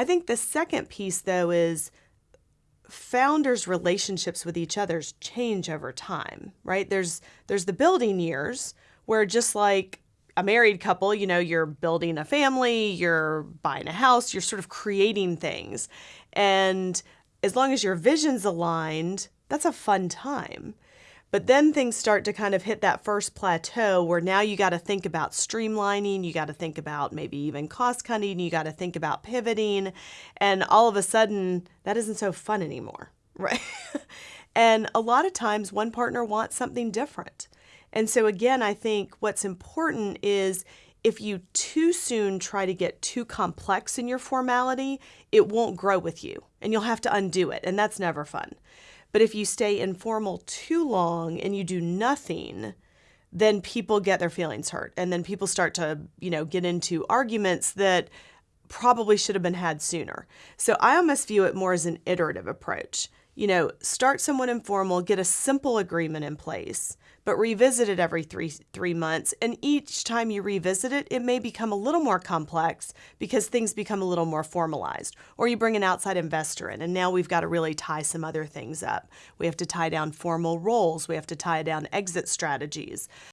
I think the second piece, though, is founders' relationships with each other's change over time, right? There's there's the building years where just like a married couple, you know, you're building a family, you're buying a house, you're sort of creating things. And as long as your vision's aligned, that's a fun time. But then things start to kind of hit that first plateau where now you got to think about streamlining, you got to think about maybe even cost cutting, you got to think about pivoting, and all of a sudden that isn't so fun anymore, right? and a lot of times one partner wants something different. And so again, I think what's important is if you too soon try to get too complex in your formality, it won't grow with you and you'll have to undo it, and that's never fun. But if you stay informal too long and you do nothing, then people get their feelings hurt. And then people start to, you know, get into arguments that probably should have been had sooner. So I almost view it more as an iterative approach. You know, start somewhat informal, get a simple agreement in place but revisit it every three three months. And each time you revisit it, it may become a little more complex because things become a little more formalized. Or you bring an outside investor in, and now we've got to really tie some other things up. We have to tie down formal roles. We have to tie down exit strategies.